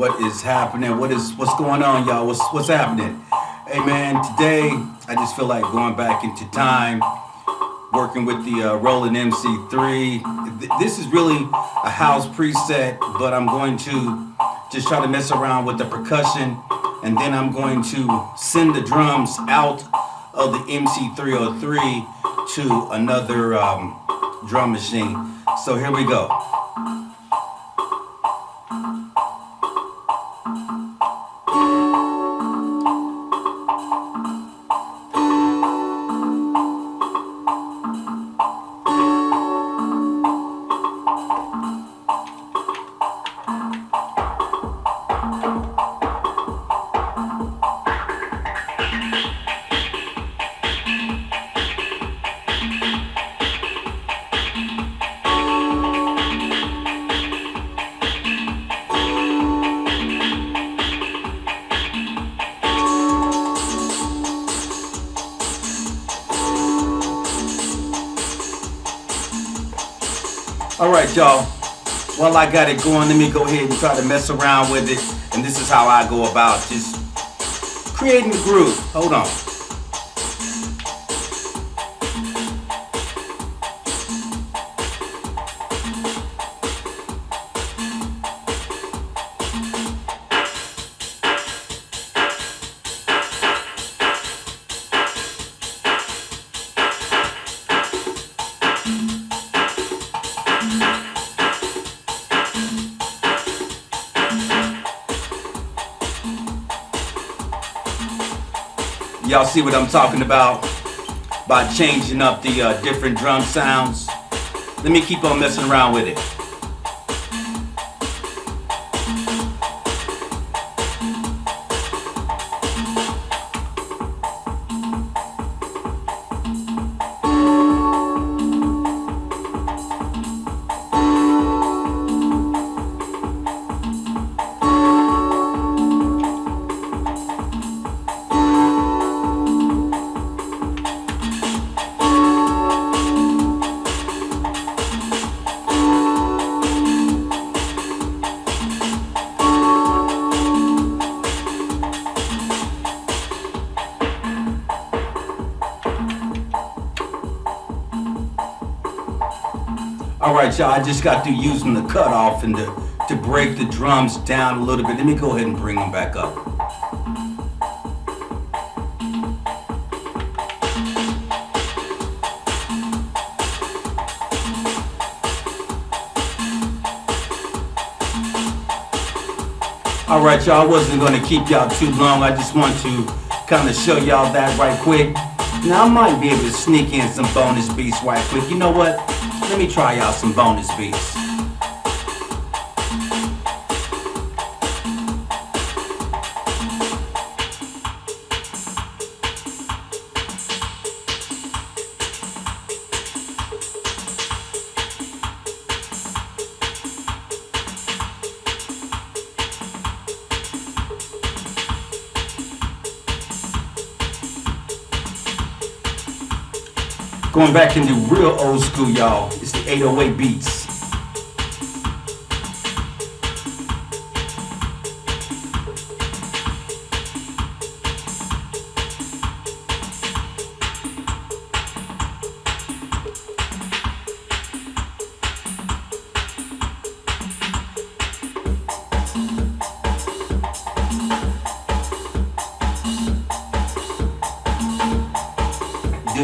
What is happening? What is what's going on, y'all? What's what's happening? Hey man, today I just feel like going back into time, working with the uh, Roland MC3. This is really a house preset, but I'm going to just try to mess around with the percussion, and then I'm going to send the drums out of the MC303 to another um, drum machine. So here we go. All right, y'all. While I got it going, let me go ahead and try to mess around with it. And this is how I go about just creating the groove. Hold on. Y'all see what I'm talking about? By changing up the uh, different drum sounds. Let me keep on messing around with it. All right, y'all, I just got through using the cutoff and to, to break the drums down a little bit. Let me go ahead and bring them back up. All right, y'all, I wasn't gonna keep y'all too long. I just want to kind of show y'all that right quick. Now, I might be able to sneak in some bonus beats right quick. You know what? Let me try out some bonus beats. Going back into real old school, y'all. It's the 808 beats.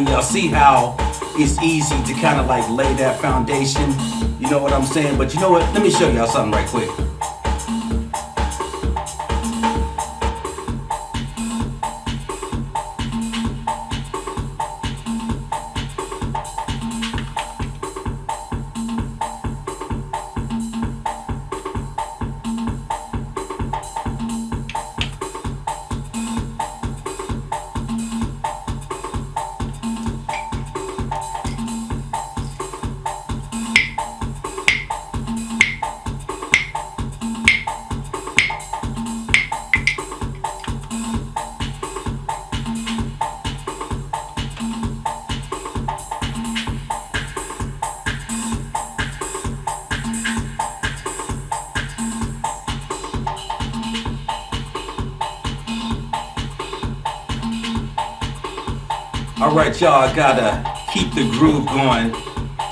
Y'all see how it's easy to kind of like lay that foundation? You know what I'm saying? But you know what? Let me show y'all something right quick. Right, y'all, gotta keep the groove going.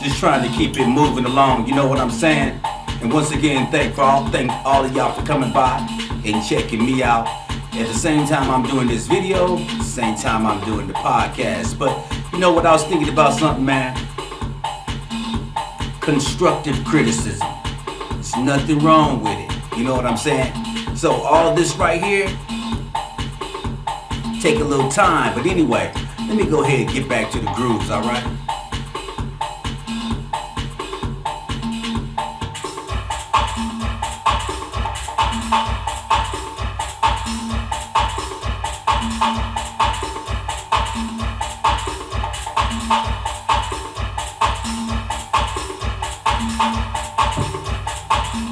Just trying to keep it moving along. You know what I'm saying? And once again, thank for all thank all of y'all for coming by and checking me out. At the same time I'm doing this video, same time I'm doing the podcast. But you know what I was thinking about something, man? Constructive criticism. There's nothing wrong with it. You know what I'm saying? So all this right here, take a little time. But anyway, let me go ahead and get back to the grooves, all right?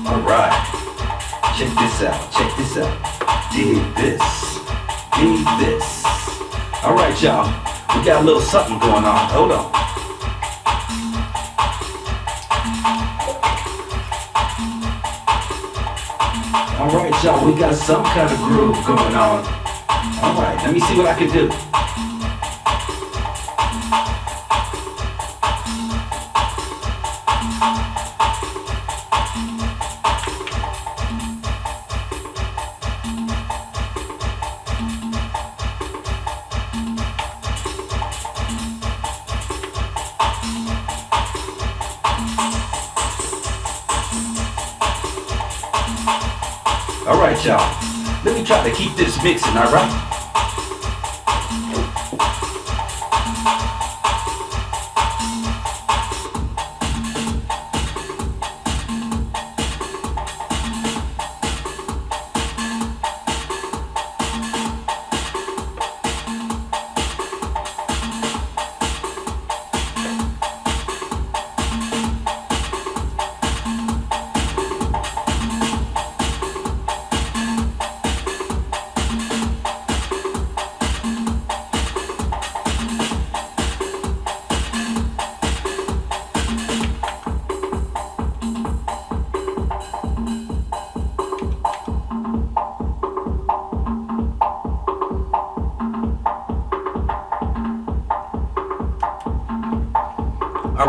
All right, check this out, check this out. Dig this, dig this. All right, y'all, we got a little something going on. Hold on. All right, y'all, we got some kind of groove going on. All right, let me see what I can do. All right, y'all. Let me try to keep this mixing, all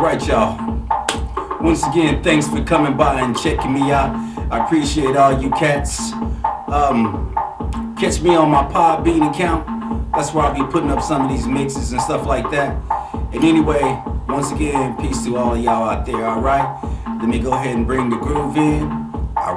right? All right, y'all. Once again, thanks for coming by and checking me out. I appreciate all you cats. Um, catch me on my Podbean account. That's where I'll be putting up some of these mixes and stuff like that. And anyway, once again, peace to all y'all out there, all right? Let me go ahead and bring the groove in. All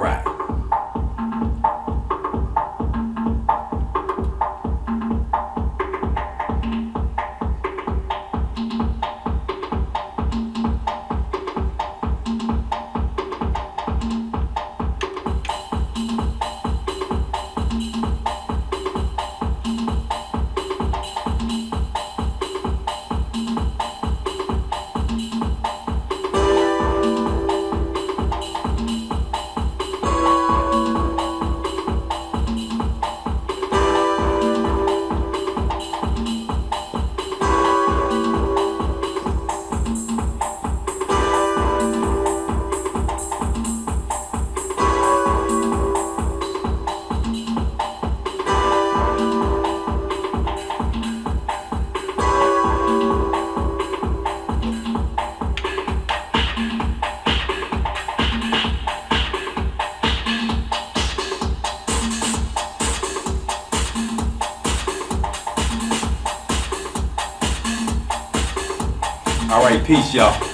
right. All right, peace, y'all.